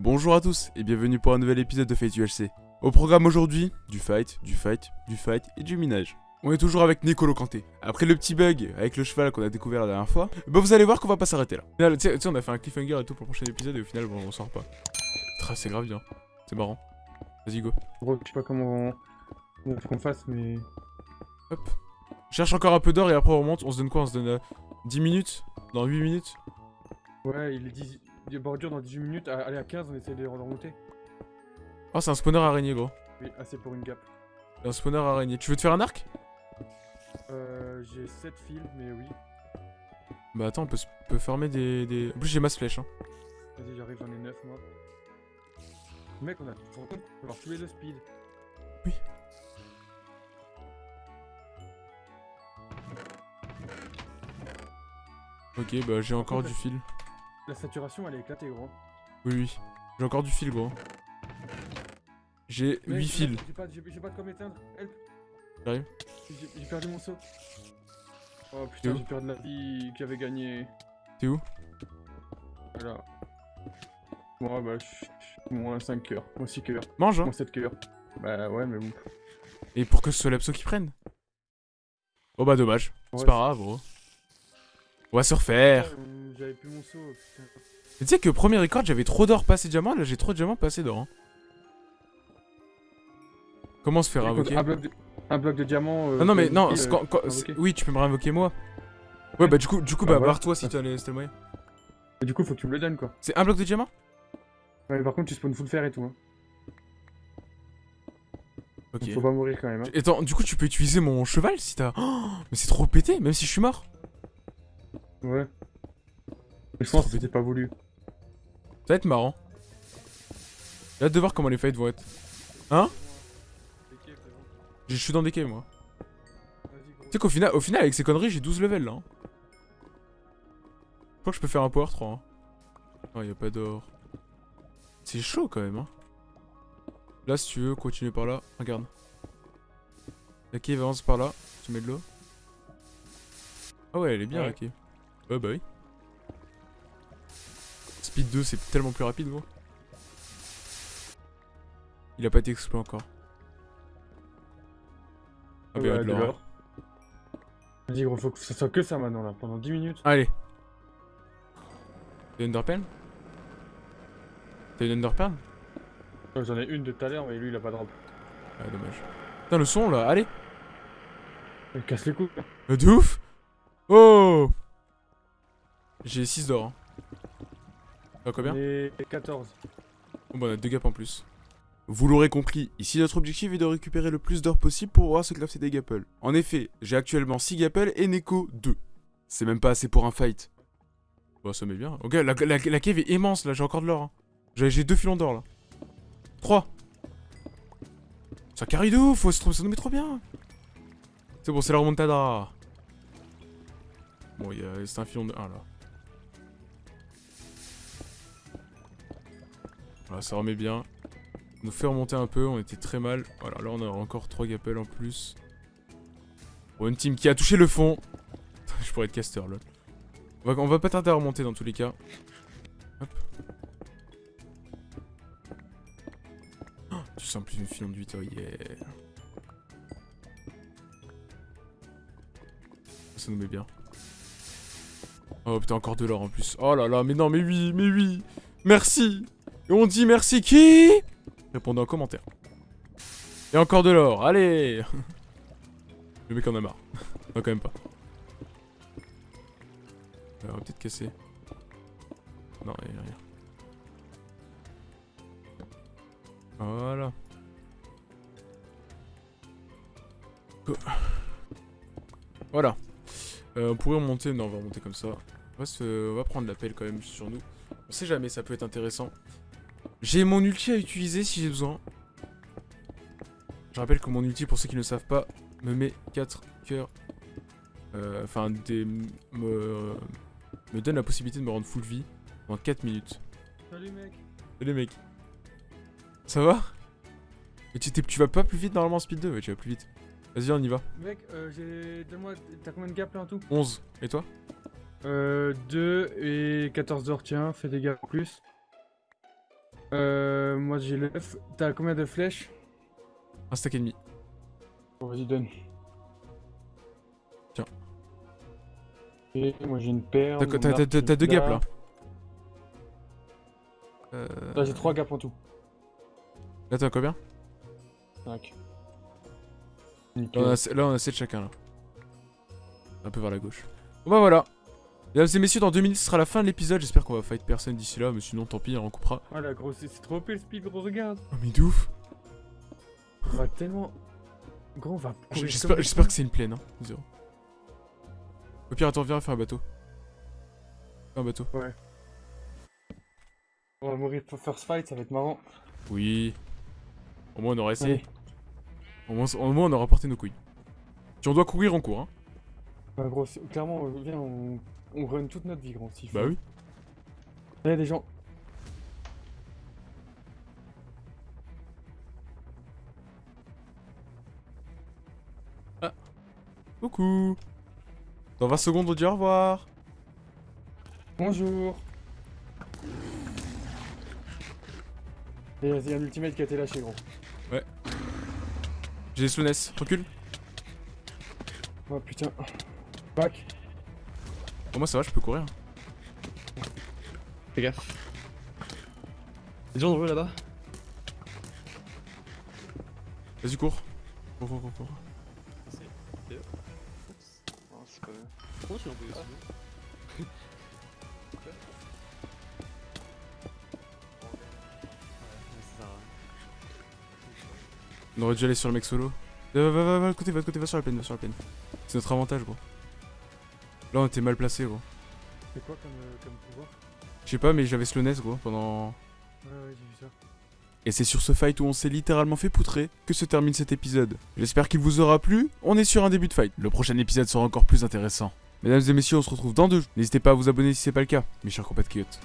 Bonjour à tous et bienvenue pour un nouvel épisode de Fate UHC. Au programme aujourd'hui, du fight, du fight, du fight et du minage. On est toujours avec Nicolo Kanté. Après le petit bug avec le cheval qu'on a découvert la dernière fois, bah vous allez voir qu'on va pas s'arrêter là. Là, Tu sais, on a fait un cliffhanger et tout pour le prochain épisode et au final, bon, on sort pas. C'est grave bien. C'est marrant. Vas-y, go. Je sais pas comment on faut qu'on fasse, mais. Hop. Cherche encore un peu d'or et après on remonte. On se donne quoi? On se donne euh, 10 minutes? Dans 8 minutes? Ouais, il est 10... il est bordure dans 18 minutes. Allez, à 15, on essaie de les remonter. Oh, c'est un spawner araignée, gros. Oui, assez pour une gap. Un spawner araignée. Tu veux te faire un arc? Euh, j'ai 7 fils, mais oui. Bah attends, on peut, peut des, des... En plus, j'ai masse flèche. Hein. Vas-y, j'arrive, j'en ai 9 moi. Mec, on a. On va avoir tous les deux speed. Oui. Ok, bah j'ai encore du fil. La saturation, elle est éclatée, gros. Oui, oui. J'ai encore du fil, gros. J'ai Mec, 8 j'ai- fils. J'ai pas, pas de quoi m'éteindre. Help J'arrive. J'ai perdu mon saut. Oh putain, j'ai perdu la vie qui avait gagné. T'es où Voilà. Moi, bah, je suis moins 5 cœurs. Moins 6 cœurs. Mange, hein Moins 7 cœurs. Bah, ouais, mais bon. Et pour que ce soit l'abso qui prenne. Oh bah dommage. Ouais, C'est pas grave, gros. On va se refaire. J'avais plus mon saut, putain. Mais Tu sais que premier record, j'avais trop d'or passé diamant. Là, j'ai trop de diamants passé d'or. hein. Comment se faire invoquer un, bloc de, un bloc de diamant. euh, Ah non mais non, euh, quand- quand- oui tu peux me réinvoquer moi. Ouais bah du coup, du coup Bah, bah voilà. barre-toi si t'as les- si t'as le moyen. Et du coup, faut que tu me le donnes, quoi. C'est un bloc de diamant? Ouais, par contre, tu spawns full fer et tout. Hein. Ok. Donc, faut pas mourir quand même. Hein. Et attends, du coup tu peux utiliser mon cheval si t'as... Oh, mais c'est trop pété, même si je suis mort. Ouais. Mais je pense que c'était pas voulu. Ça va être marrant. J'ai hâte de voir comment les fights vont être. Hein Je suis dans des caves moi. Tu sais qu'au final, au final avec ces conneries j'ai 12 levels là. hein. Je crois que je peux faire un power 3. Hein. Oh y a pas d'or. C'est chaud quand même hein. Là si tu veux continuer par là, regarde. La cave avance par là, tu mets de l'eau. Ah ouais elle est bien Ouais. la cave. Ouais bah oui. Speed 2 c'est tellement plus rapide gros. Il a pas été exploité encore. Ah bah Ouais, de l'or. Vas-y, gros, faut que ça soit que ça maintenant, là, pendant 10 minutes. Allez. T'as une Underpearl? T'as une Ouais, J'en ai une de tout à l'heure, mais lui, il a pas de drop. Ah dommage. Putain le son là, allez Il casse les couilles. Euh, De ouf Oh J'ai 6 d'or. Hein. T'as combien Et 14. Bon bah on a 2 gaps en plus. Vous l'aurez compris, ici notre objectif est de récupérer le plus d'or possible pour pouvoir se crafter des gapples. En effet, j'ai actuellement 6 gapples et Neko 2. C'est même pas assez pour un fight. Bah ça met bien. Ok, la, la, la cave est immense là, j'ai encore de l'or. Hein. J'ai deux filons d'or là. 3. Ça carry de ouf, trop- ça nous met trop bien. C'est bon, c'est la remontada. Bon, c'est un filon de 1 là. Voilà, ça remet bien. Nous fait remonter un peu, on était très mal. Voilà, là on a encore 3 gappels en plus. Une team qui a touché le fond. Je pourrais être caster là. On va, on va pas tarder à remonter dans tous les cas. Hop. Oh, tu sens plus une filon de 8, oh yeah. Ça nous met bien. Oh putain, encore de l'or en plus. Oh là là, mais non, mais oui, mais oui. Merci. Et on dit merci qui? Répondez en commentaire. Et encore de l'or, allez Le mec en a marre. non, quand même pas. Euh, on va peut-être casser. Non, y a rien. Voilà. Voilà. Euh, on pourrait remonter. Non, on va remonter comme ça. On va, se... on va prendre la pelle quand même sur nous. On sait jamais, ça peut être intéressant. J'ai mon ulti à utiliser si j'ai besoin. Je rappelle que mon ulti, pour ceux qui ne le savent pas, me met 4 cœurs. Euh, Enfin, des. Me, me donne la possibilité de me rendre full vie en 4 minutes. Salut, mec. Salut mec. Ça va? Mais tu, tu vas pas plus vite normalement en speed 2 Ouais, tu vas plus vite. Vas-y, on y va. Mec, euh, j'ai. Donne-moi. T'as combien de gaps là en tout? 11. Et toi? Euh. 2 et 14 d'or, tiens, fais des gaps en plus. Euh, moi j'ai l'œuf. T'as combien de flèches? Un stack et demi. Bon, vas-y, donne. Tiens. Et moi j'ai une paire. T'as deux gaps là? Euh... Là j'ai trois gaps en tout. Là t'as combien? 5. là on, a, là on a 7 chacun là. Un peu vers la gauche. Bon bah voilà. Mesdames et messieurs, dans 2 minutes ce sera la fin de l'épisode. J'espère qu'on va fight personne d'ici là, mais sinon tant pis, on coupera. Ah la grosse, c'est trop épais le speed, gros, regarde. Oh mais de ouf On va tellement. Gros, on va. courir J'espère que c'est une plaine, hein. Zéro. Au pire, attends, viens faire un bateau. Un bateau. fous. On va mourir pour first fight, ça va être marrant. Oui. Au moins on aura essayé. Au moins, au moins on aura porté nos couilles. Si on doit courir, on court, hein. Bah, gros, clairement, viens, on, on run toute notre vie, gros. s'il Bah oui. Il y a des gens. Coucou. Dans 20 secondes, on dit au revoir. Bonjour. Et il y a un ultimate qui a été lâché, gros. J'ai les slowness. Recule. Oh putain. Back. Pour moi, ça va, je peux courir. Fais gaffe. Des gens nombreux là-bas Vas-y, cours. Cours, cours, cours, cours. Non, c'est pas vrai. Comment tu l'as envoyé aussi On aurait dû aller sur le mec solo. Va, va, va, va, de côté, va de côté, va sur la plaine, va sur la plaine. C'est notre avantage, gros. Là, on était mal placé, gros. C'est quoi comme, euh, comme pouvoir Je sais pas, mais j'avais slowness, gros, pendant. Ouais, ouais, j'ai vu ça. Et c'est sur ce fight où on s'est littéralement fait poutrer que se termine cet épisode. J'espère qu'il vous aura plu. On est sur un début de fight. Le prochain épisode sera encore plus intéressant. Mesdames et messieurs, on se retrouve dans deux. jours. N'hésitez pas à vous abonner si c'est pas le cas, mes chers compatriotes.